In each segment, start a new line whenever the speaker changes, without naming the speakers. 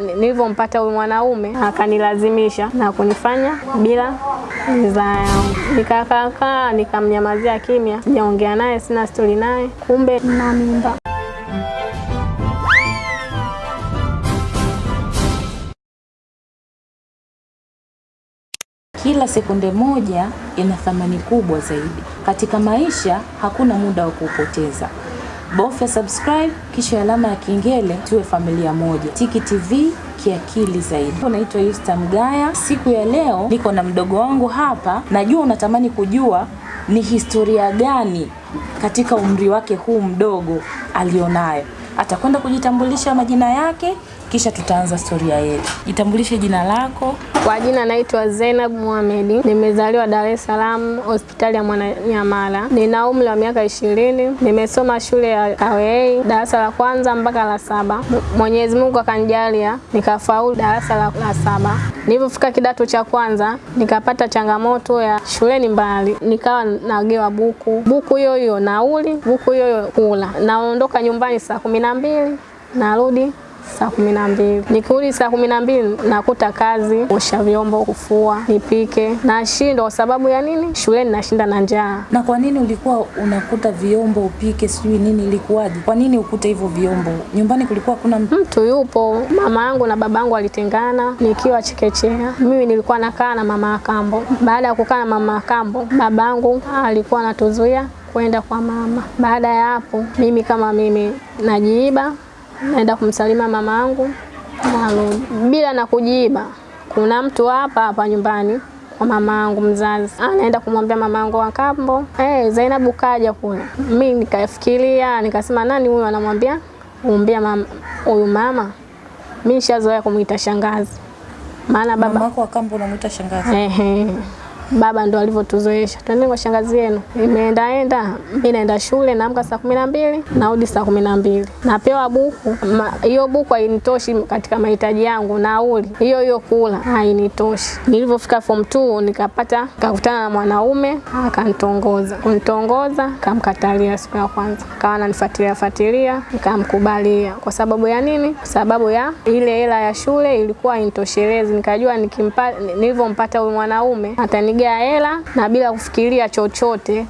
Nilivyompata huyu mwanaume akanilazimisha na kunifanya bila ridhaa yangu, nikakaakaa nikamnyamazia kimya, sijaongea naye, sina stori naye, kumbe na mimba.
Kila sekunde moja ina thamani kubwa zaidi. Katika maisha hakuna muda wa kuupoteza. Bofya subscribe kisha alama ya kengele tuwe familia moja. Tiki TV kiakili zaidi. Unaitwa Yusta Mgaya. Siku ya leo niko na mdogo wangu hapa. Najua unatamani kujua ni historia gani katika umri wake huu mdogo alionayo. Atakwenda kujitambulisha majina yake kisha tutaanza historia yetu. Jitambulishe jina lako.
Kwa jina naitwa Zainab Mohamed, nimezaliwa Dar es Salaam, hospitali ya Mwananyamala. Nina umri wa miaka ishirini. Nimesoma shule ya Kawei darasa la kwanza mpaka la saba. Mwenyezi Mungu akanijalia nikafaulu darasa la, la saba. Nilipofika kidato cha kwanza nikapata changamoto ya shuleni mbali, nikawa nagewa buku buku hiyo hiyo nauli, buku hiyo hiyo kula. Naondoka nyumbani saa kumi na mbili narudi saa kumi na mbili. Nikirudi saa kumi na mbili nakuta kazi, osha vyombo, kufua, nipike. Nashindwa kwa sababu ya nini? Shuleni nashinda na njaa.
Na kwa nini ulikuwa unakuta vyombo upike sijui nini, ilikuwaje? Kwa nini ukute hivyo vyombo? Nyumbani kulikuwa kuna mtu?
Yupo, mama yangu na baba yangu walitengana nikiwa chekechea. Mimi nilikuwa nakaa na mama Kambo. Baada ya kukaa na mama Kambo, baba yangu alikuwa anatuzuia kwenda kwa mama. Baada ya hapo, mimi kama mimi najiiba naenda kumsalimia mama yangu bila na kujiba. Kuna mtu hapa hapa nyumbani kwa mama yangu mzazi, anaenda kumwambia mama yangu wa kambo, hey, Zainabu kaja kule. Mimi nikafikiria nikasema, nani huyu anamwambia umbia mama huyu mama? Mimi nishazoea kumuita shangazi, maana baba
Mama yako wa kambo unamuita shangazi?
ehe baba ndo alivyotuzoesha, twende kwa shangazi yenu. Imeendaenda, mi naenda shule, naamka saa kumi na mbili narudi saa kumi na mbili napewa buku. Hiyo buku hainitoshi katika mahitaji yangu, nauli hiyo hiyo kula hainitoshi. Nilivyofika form 2 nikapata nikakutana na mwanaume akanitongoza, kunitongoza kamkatalia siku ya kwanza, kawa ananifuatilia fuatilia, nikamkubalia. Kwa sababu ya nini? Kwa sababu ya ile hela ya shule ilikuwa initoshelezi, Nikajua nikimpa, nilivyompata huyu mwanaume atanigea hela na bila kufikiria chochote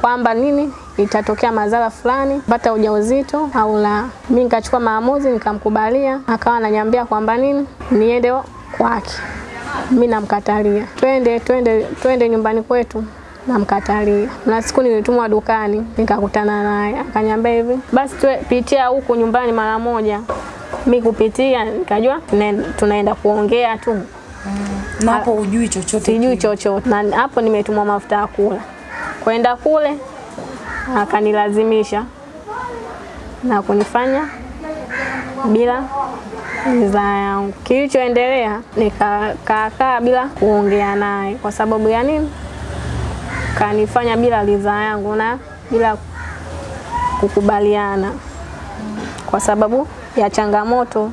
kwamba nini itatokea madhara fulani, pata ujauzito au la. Mimi nikachukua maamuzi nikamkubalia, akawa ananiambia kwamba nini niende kwake. Mimi namkatalia, twende twende twende nyumbani kwetu namkatalia. Na siku nilitumwa dukani nikakutana naye, akaniambia hivi, basi pitia huku nyumbani mara moja. Mi kupitia nikajua tunaenda kuongea tu
na hapo ujui chochote?
Sijui chochote, na hapo nimetumwa mafuta ya kula. Kwenda kule akanilazimisha na kunifanya bila ridhaa yangu. Kilichoendelea nikakaakaa bila kuongea naye. Kwa sababu ya nini? Kanifanya bila ridhaa yangu na bila kukubaliana, kwa sababu ya changamoto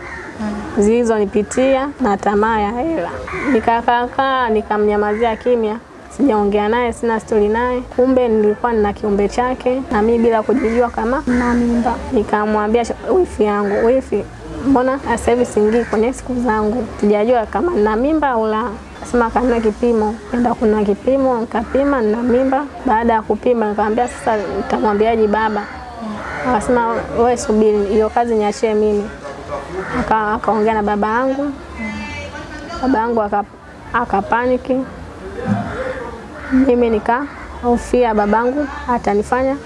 zilizonipitia na tamaa ya hela. Nikakaakaa nikamnyamazia kimya, sijaongea naye, sina stori naye. Kumbe nilikuwa nina kiumbe chake na mimi bila kujijua kama na mimba. Nikamwambia wifi yangu, wifi, mbona sasa hivi singii kwenye siku zangu, sijajua kama nina mimba au la. Sema kanunue kipimo, enda kuna kipimo, nikapima nina mimba. Baada ya kupima nikamwambia sasa nitamwambiaje baba? Akasema wewe subiri, hiyo kazi niachie mimi akaongea na baba yangu, baba yangu akapaniki, mimi nikahofia babangu atanifanya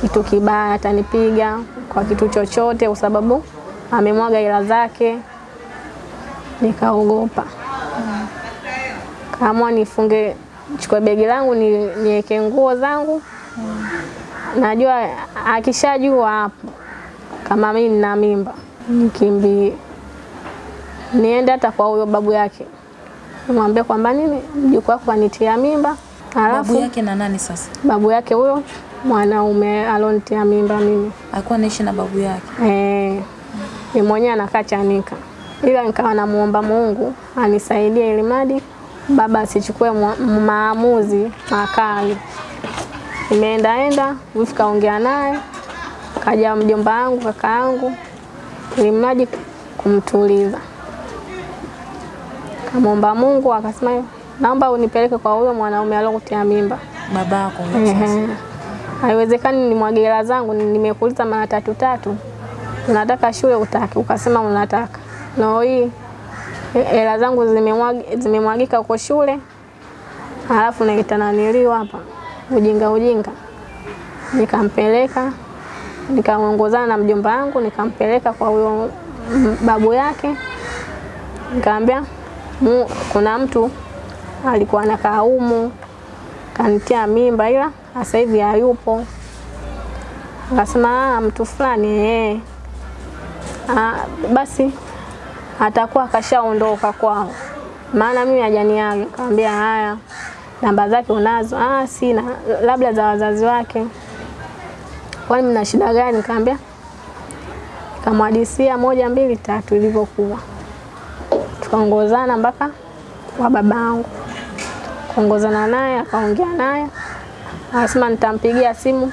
kitu kibaya, atanipiga kwa kitu chochote, kwa sababu amemwaga hela zake. Nikaogopa, kaamua nifunge, chukue begi langu niweke nguo zangu. Najua akishajua hapo kama mimi nina mimba nikimbie niende hata kwa huyo babu yake, nimwambie kwamba nini mjukuu wako anitia mimba.
Alafu babu yake na nani sasa?
Babu yake huyo mwanaume alonitia mimba mimi.
Alikuwa anaishi na babu yake?
Eh, ni mwenyewe anakaa Chanika, ila nikawa namuomba Mungu anisaidie ili mradi baba asichukue maamuzi makali. Nimeendaenda wifi kaongea naye, kaja mjomba wangu kaka yangu ili mradi kumtuliza. Kamwomba Mungu akasema, naomba unipeleke kwa huyo mwanaume aliyokutia mimba.
Babako.
Haiwezekani nimwage hela zangu, nimekuliza nimekuuliza mara tatu tatu, unataka shule utaki, ukasema unataka. no hii hela hela zangu zimemwagika huko shule, halafu naitananiliwa hapa ujinga ujinga. Nikampeleka nikaongozana na mjomba wangu, nikampeleka kwa huyo babu yake, nikamwambia kuna mtu alikuwa anakaa humu kanitia mimba ila sasa hivi hayupo. Akasema "Ah, mtu fulani eh. Ah, basi atakuwa akashaondoka kwao, maana mimi hajaniaga. Kaambia haya, namba zake unazo? Ah, sina, labda za wazazi wake. Kwani mna shida gani? Kaambia kamwadisia moja mbili tatu ilivyokuwa, tukaongozana mpaka kwa babangu kuongozana naye, akaongea naye, akasema nitampigia simu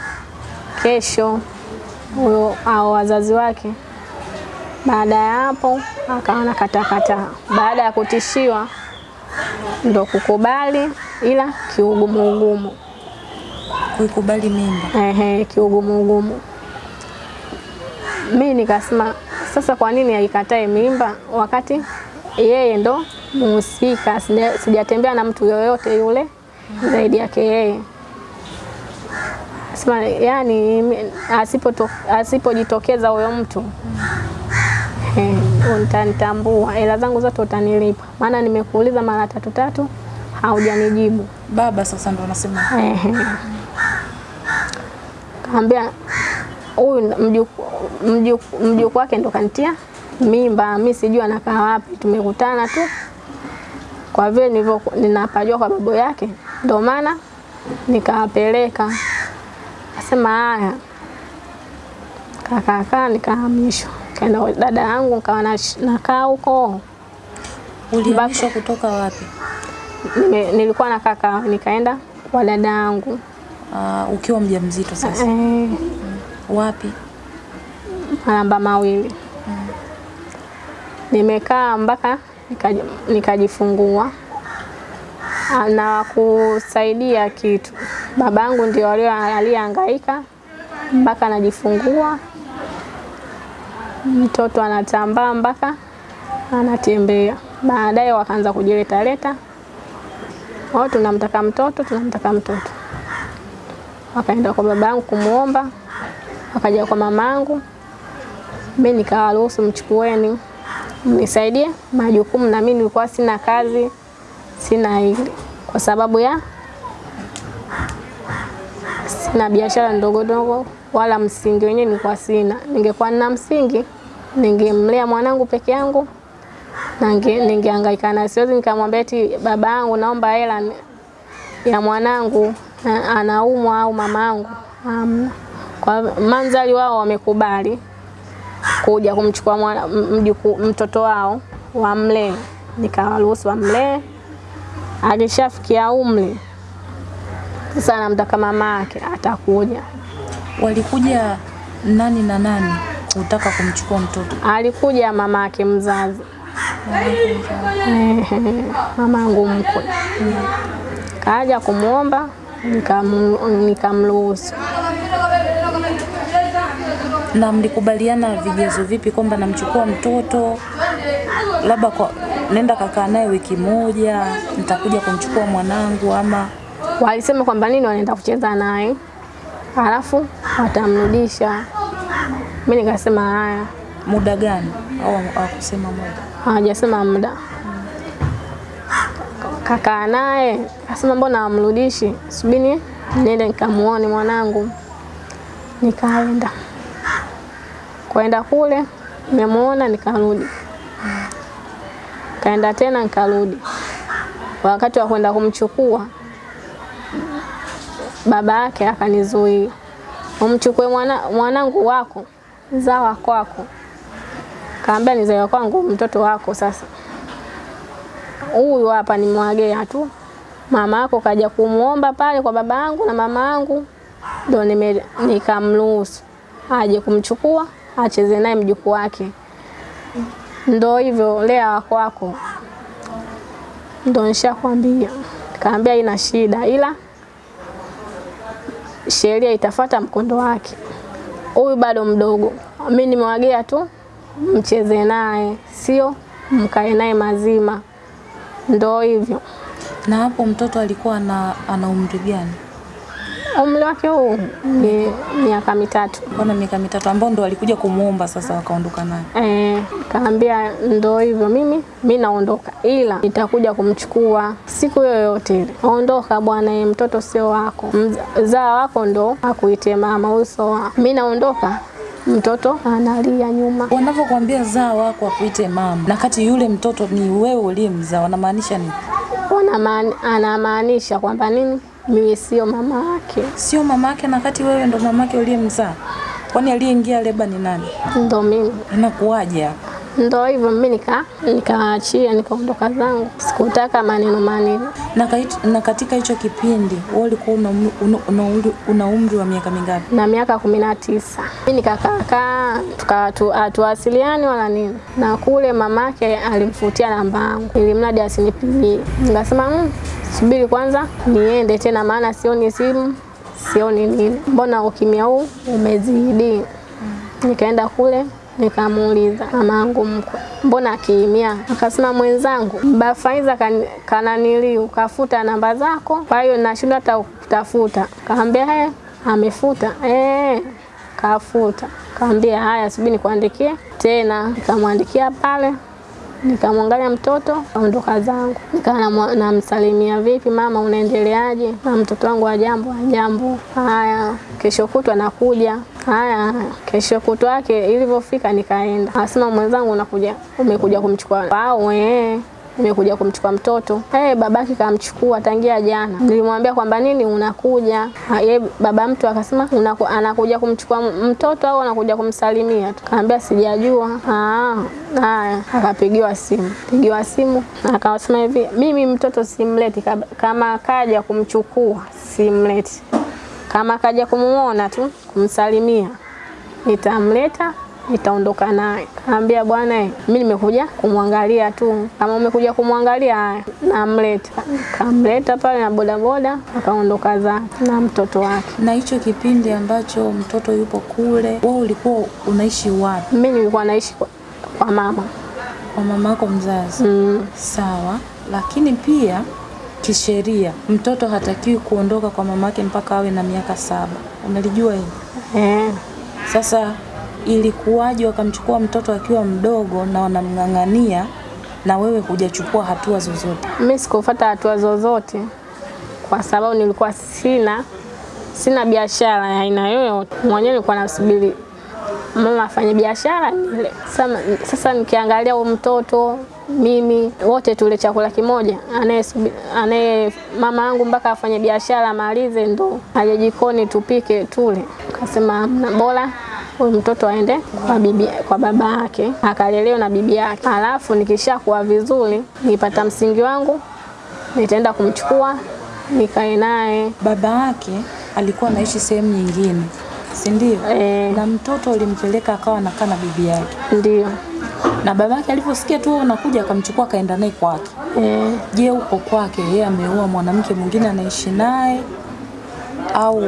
kesho huyo au wazazi wake. Baada ya hapo akaona katakataa, baada ya kutishiwa ndo kukubali, ila kiugumu ugumu.
Kuikubali mimba.
Ehe, kiugumu ugumu. Mimi nikasema sasa, kwa nini aikatae mimba wakati yeye ndo muhusika? Sijatembea na mtu yoyote yule zaidi yake yeye. Sema yani, asipojitokeza huyo mtu eh, utanitambua, hela zangu zote utanilipa, maana nimekuuliza mara tatu tatu haujanijibu.
Baba sasa ndo anasema
Ehe. Kaambia huyu mjukuu mjuku, mjuku wake ndo kanitia mimba, mi sijui anakaa wapi, tumekutana tu kwa vile nilivyo ninapajua kwa babu yake, ndo maana nikawapeleka. Asema haya, kakakaa nikahamishwa, kaenda kwa dada yangu, nikawa nakaa huko
ulihamishwa kutoka wapi?
Nime, nilikuwa nakaa kaka nikaenda kwa dada yangu
Uh, ukiwa mjamzito sasa.
eh,
Wapi?
malamba mawili nimekaa mpaka nikajifungua na kusaidia kitu. Babangu ndio aliyehangaika mpaka anajifungua, mtoto anatambaa mpaka anatembea. Baadaye wakaanza kujiletaleta, wao tunamtaka mtoto, tunamtaka mtoto. Wakaenda kwa babangu kumwomba, wakaja kwa mamangu, mi nikawaruhusu mchukueni, mnisaidie. Majukumu, na mimi nilikuwa sina kazi, sina kwa sababu ya sina biashara ndogo ndogo, wala msingi wenyewe nilikuwa sina. Ningekuwa na msingi, ningemlea mwanangu peke yangu na ninge- ningehangaika na Siwezi nikamwambia eti baba yangu, naomba hela ya mwanangu. na- anaumwa au mamangu. Hamna. Kwa manzali wao wamekubali kuja kumchukua mwana, mjuku, mtoto wao wamlee, nikawaruhusu wamlee. Alishafikia umri sasa, anamtaka mama yake, atakuja.
Walikuja nani na nani kutaka kumchukua mtoto?
Alikuja mama yake mzazi, mamangu mkwe kaja kumwomba, nikamruhusu.
Na mlikubaliana vigezo vipi kwamba namchukua mtoto labda kwa nenda kakaa naye wiki moja, nitakuja kumchukua mwanangu ama
Walisema kwamba nini, wanaenda kucheza naye alafu watamrudisha. Mimi nikasema haya,
muda gani? Au hawakusema muda?
hawajasema muda. Kakaa naye akasema mbona amrudishi? Subini niende nikamuone mwanangu. Nikaenda kwenda kule, nimemuona nikarudi, kaenda tena nikarudi. Wakati wa kwenda kumchukua baba yake akanizuia, umchukue mwana, mwanangu wako zawa kwako. Kaambia ni zawa kwangu mtoto wako sasa huyu hapa nimwagea tu. Mama yako kaja kumuomba pale kwa baba yangu na mama yangu, ndo nikamruhusu aje kumchukua acheze naye mjukuu wake. ndo hivyo lea wako wako, ndo nishakwambia. Kaambia ina shida, ila sheria itafata mkondo wake. Huyu bado mdogo, mi nimewagea tu mcheze naye, sio mkae naye mazima. Ndo hivyo.
Na hapo mtoto alikuwa na, ana umri gani?
Umri wake huu ni miaka mitatu.
Mbona miaka mitatu, ambao ndo alikuja kumwomba sasa wakaondoka naye?
Eh, kaambia ndo hivyo, mimi mimi naondoka, ila nitakuja kumchukua siku yoyote ile. Ondoka bwana, mtoto sio wako, mzaa wako ndo akuite mama, uso wako. Mi naondoka, mtoto analia nyuma.
Wanavyokuambia zaa wako akuite mama, na kati yule mtoto ni wewe uliyemzaa, wanamaanisha nini?
Anamaanisha kwamba nini, mimi sio mama yake,
Sio mama yake, na kati wewe ndo mama yake uliyemzaa. Kwani aliyeingia leba ni nani?
ndo mimi.
Inakuwaje hapa?
Ndo hivyo, mimi nika nikaachia nikaondoka zangu, sikutaka maneno maneno.
Na, kait- na katika hicho kipindi wewe ulikuwa una, una, una, umri- una umri wa miaka mingapi?
na miaka kumi na tisa. Mi nikakaakaa hatuwasiliani wala nini, na kule mamake alimfutia namba yangu ili mradi asinipigie. Nikasema mm, subiri kwanza niende tena, maana sioni simu sioni nini, mbona ukimya huu umezidi. Nikaenda kule nikamuuliza mamangu mkwe, mbona akiimia? Akasema mwenzangu, mbafaiza kan- kananiliu kafuta namba zako, kwa hiyo nashindwa hata kutafuta. Kaambia he, amefuta eh, kafuta. Kaambia haya, subiri nikuandikie tena. Nikamwandikia pale nikamwangalia mtoto kaondoka zangu, nikawa namsalimia, vipi mama, unaendeleaje? Na mtoto wangu ajambo, ajambo. Haya, kesho kutwa nakuja. Haya, kesho kutwa yake ilivyofika, nikaenda, asema mwenzangu, unakuja umekuja kumchukua nimekuja kumchukua mtoto. Hey, babake kamchukua tangia jana. Nilimwambia kwamba nini unakuja. Ha, Ye baba mtu akasema unaku, anakuja kumchukua mtoto au anakuja kumsalimia tu. Kaambia sijajua. Ah, haya, akapigiwa simu. Pigiwa simu akasema hivi, mimi mtoto simleti, kama kaja kumchukua simleti, kama kaja kumuona tu kumsalimia nitamleta nitaondoka naye. Kaambia bwana, mi mimi nimekuja kumwangalia tu, kama umekuja kumwangalia namleta. Kamleta pale na bodaboda, akaondoka za na mtoto wake.
Na hicho kipindi ambacho mtoto yupo kule, wewe ulikuwa unaishi wapi?
Mimi nilikuwa naishi kwa, kwa mama
Kwa mama yako mzazi?
mm.
Sawa, lakini pia kisheria mtoto hatakiwi kuondoka kwa mama yake mpaka awe na miaka saba. Unalijua hili?
eh.
Sasa ilikuwaje wakamchukua mtoto akiwa mdogo na wanamng'ang'ania na wewe hujachukua hatua zozote?
Mimi sikufuata hatua zozote kwa sababu nilikuwa sina sina biashara ya aina yoyote. Mwenyewe nilikuwa nasubiri mama afanye biashara nile. Sasa, sasa nikiangalia huyu mtoto mimi wote tule chakula kimoja, anaye anaye mama yangu mpaka afanye biashara amalize ndo aje jikoni tupike tule. Kasema bora huyu mtoto aende kwa bibi, kwa baba yake akalelewe na bibi yake, alafu nikishakuwa vizuri nipata msingi wangu nitaenda kumchukua nikae naye.
Baba yake alikuwa anaishi sehemu nyingine, si ndio?
E,
Na mtoto ulimpeleka akawa anakaa na bibi yake,
ndio.
Na baba yake aliposikia tu unakuja akamchukua akaenda naye kwake.
eh,
Je, huko kwake? Yeye ameoa mwanamke mwingine anaishi naye, au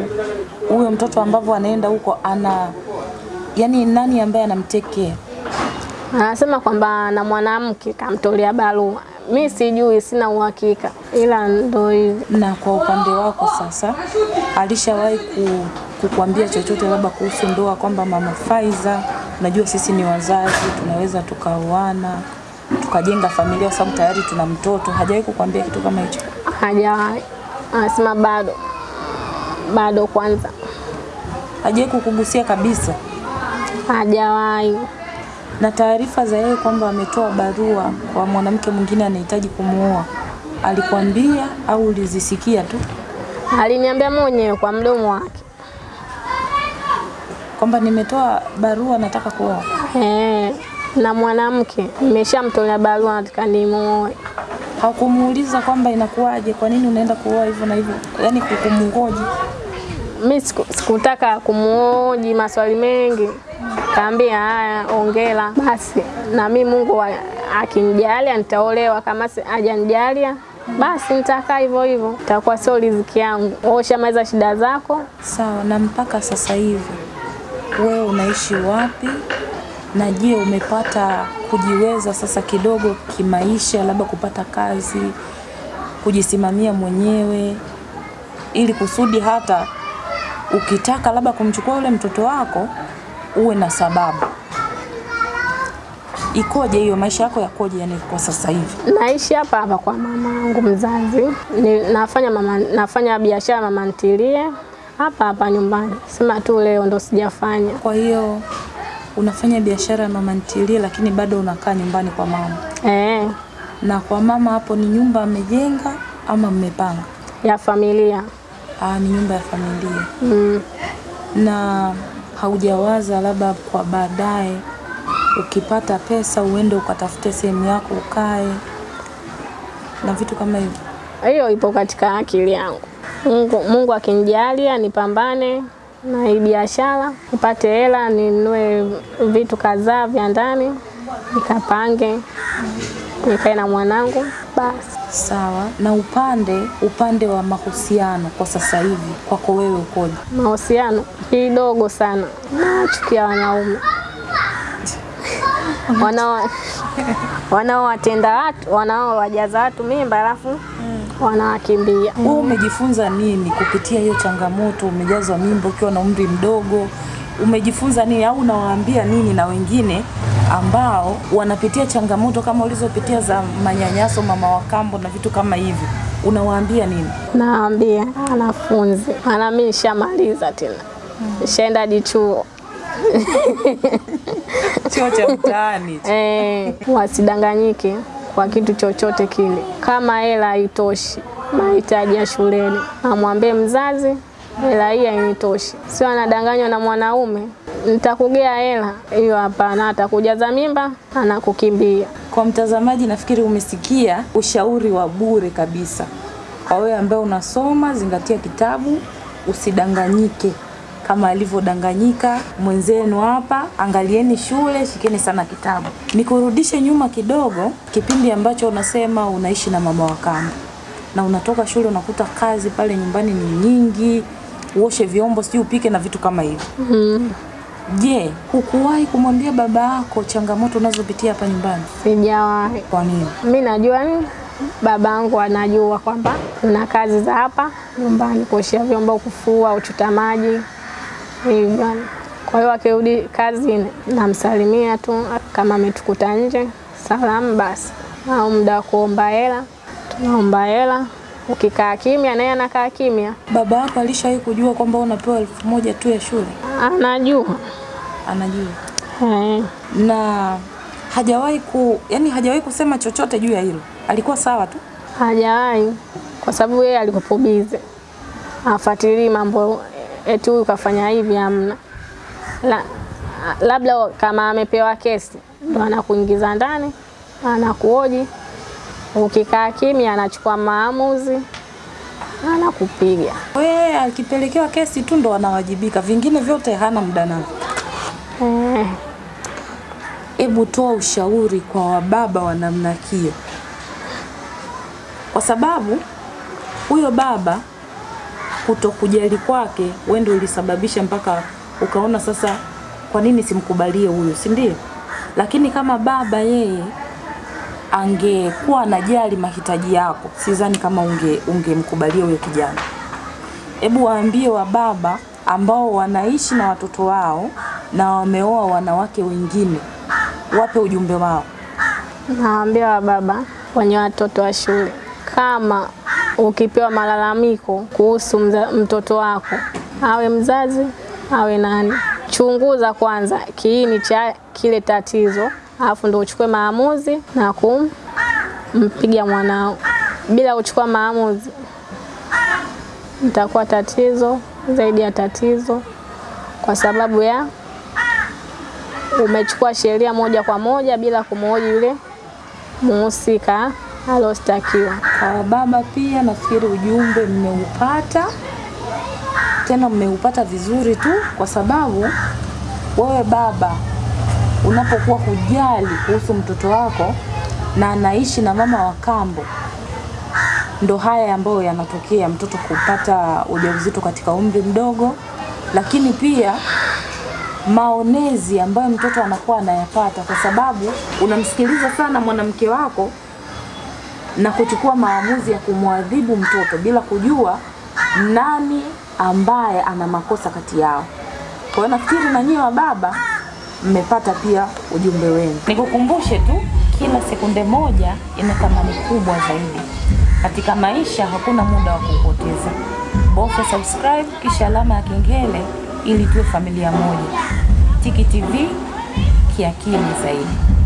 huyo mtoto ambavyo anaenda huko ana yani, nani ambaye anamtekea?
anasema kwamba na mwanamke kamtolea barua. Mi sijui, sina uhakika, ila ndo hivi.
Na kwa upande wako sasa, alishawahi ku, kukuambia chochote labda kuhusu ndoa, kwamba mama Faiza, najua sisi ni wazazi, tunaweza tukaoana tukajenga familia, kwa sababu tayari tuna mtoto. Hajawahi kukuambia kitu kama hicho?
Hajawahi, anasema bado bado, kwanza
Hajawahi kukugusia kabisa?
Hajawahi.
Na taarifa za yeye kwamba ametoa barua kwa mwanamke mwingine anahitaji kumuoa, alikwambia au ulizisikia tu
Aliniambia mwenyewe kwa mdomo wake
kwamba nimetoa barua, nataka kuoa?
eh, na mwanamke nimeshamtolea barua, nataka nimuoe.
Hakumuuliza kwamba inakuwaje, kwa nini unaenda kuoa hivyo na hivyo, yani kukumngoji?
Mi siku, sikutaka kumuoji maswali mengi, kaambia haya, ongela. Basi, na mi Mungu akinijalia nitaolewa, kama hajanijalia basi nitakaa hivyo hivyo, itakuwa sio riziki yangu. Wewe ushamaliza shida zako,
Sawa, na mpaka sasa hivi wewe unaishi wapi? Na je, umepata kujiweza sasa kidogo kimaisha, labda kupata kazi, kujisimamia mwenyewe, ili kusudi hata ukitaka labda kumchukua yule mtoto wako uwe na sababu. Ikoje hiyo maisha yako yakoje, yani kwa sasa hivi?
naishi hapa hapa kwa mama yangu mzazi, ni, nafanya mama, nafanya biashara mama ntilie hapa hapa nyumbani, sema tu leo ndo sijafanya.
Kwa hiyo unafanya biashara ya mama ntilie, lakini bado unakaa nyumbani kwa mama.
Eh,
Na kwa mama hapo ni nyumba amejenga ama mmepanga?
ya familia
Ah, ni nyumba ya familia.
mm.
Na haujawaza labda kwa baadaye ukipata pesa uende ukatafute sehemu yako ukae na vitu kama hivyo?
Hiyo ipo katika akili yangu. Mungu, Mungu akinijalia nipambane na hii biashara nipate hela ninunue vitu kadhaa vya ndani nikapange nikae na mwanangu basi.
Sawa. Na upande upande wa mahusiano kwa sasa hivi kwako wewe ukoje?
Mahusiano kidogo sana, nachukia wanaume wanao wanaowatenda watu wanaowajaza watu mimba alafu wanawakimbia.
Wewe umejifunza nini kupitia hiyo changamoto? Umejazwa mimba ukiwa na umri mdogo, umejifunza nini au unawaambia nini na wengine ambao wanapitia changamoto kama ulizopitia za manyanyaso, mama wa kambo na vitu kama hivi, unawaambia nini?
Naambia wanafunzi, maana mimi nishamaliza tena, nishaenda hadi chuo
Chuo cha mtaani.
eh, wasidanganyike kwa kitu chochote kile. Kama hela haitoshi mahitaji ya shuleni, amwambie mzazi hela hii hainitoshi. Sio anadanganywa na mwanaume, nitakugea hela hiyo, hapana. Atakujaza mimba, anakukimbia.
Kwa mtazamaji, nafikiri umesikia ushauri wa bure kabisa. Kwa wewe ambaye unasoma, zingatia kitabu, usidanganyike kama alivyodanganyika mwenzenu hapa. Angalieni shule, shikeni sana kitabu. Nikurudishe nyuma kidogo, kipindi ambacho unasema unaishi na mama wa kambo na unatoka shule unakuta kazi pale nyumbani ni nyingi, uoshe vyombo, sijui upike na vitu kama hivyo. Je, hukuwahi kumwambia baba yako changamoto unazopitia hapa nyumbani?
Sijawahi.
Kwa nini?
Mi najua ni yangu anajua kwamba kuna kazi za hapa nyumbani, kuoshea vyombo, kufua, uchota maji hivyo. Kwa hiyo akirudi kazi namsalimia tu, kama ametukuta nje salamu basi, au muda wa kuomba hela tunaomba hela. Ukikaa kimya naye anakaa kimya,
Baba yako alishawahi kujua kwamba unapewa elfu moja tu ya shule?
anajua
Anajua
He.
na hajawahi ku, yani hajawahi kusema chochote juu ya hilo. Alikuwa sawa tu.
Hajawahi, kwa sababu yeye alikuwa bize, afuatilii mambo eti huyu kafanya hivi, amna La, labda kama amepewa kesi ndo anakuingiza ndani, anakuoji. Ukikaa kimya, anachukua maamuzi, anakupiga.
Wewe akipelekewa kesi tu ndo anawajibika, vingine vyote hana muda navyo.
Eh,
Hebu toa ushauri kwa wababa wa namna hiyo, kwa sababu huyo baba kutokujali kwake wewe ndio ulisababisha mpaka ukaona sasa, kwa nini simkubalie huyo si ndio? Lakini kama baba yeye angekuwa anajali mahitaji yako, sidhani kama unge ungemkubalia huyo kijana. Hebu waambie wa baba ambao wanaishi na watoto wao na wameoa wanawake wengine, wape ujumbe wao.
nawaambia wababa wenye watoto wa shule, kama ukipewa malalamiko kuhusu mza, mtoto wako, awe mzazi awe nani, chunguza kwanza kiini cha kile tatizo, alafu ndo uchukue maamuzi na kumpiga mwanao. Bila kuchukua maamuzi, nitakuwa tatizo zaidi ya tatizo, kwa sababu ya umechukua sheria moja kwa moja bila kumhoji yule muhusika alostakiwa.
Kwa baba pia nafikiri ujumbe mmeupata. tena mmeupata vizuri tu, kwa sababu wewe baba unapokuwa hujali kuhusu mtoto wako na anaishi na mama wa kambo, ndo haya ambayo yanatokea, mtoto kupata ujauzito katika umri mdogo, lakini pia maonezi ambayo mtoto anakuwa anayapata, kwa sababu unamsikiliza sana mwanamke wako na kuchukua maamuzi ya kumwadhibu mtoto bila kujua nani ambaye ana makosa kati yao. Kwa hiyo nafikiri na nyinyi baba mmepata pia ujumbe wenu. Nikukumbushe tu, kila sekunde moja ina thamani kubwa zaidi katika maisha. Hakuna muda wa kupoteza. Bofya subscribe kisha alama ya kengele ili tuwe familia moja. Tiki TV kiakili zaidi.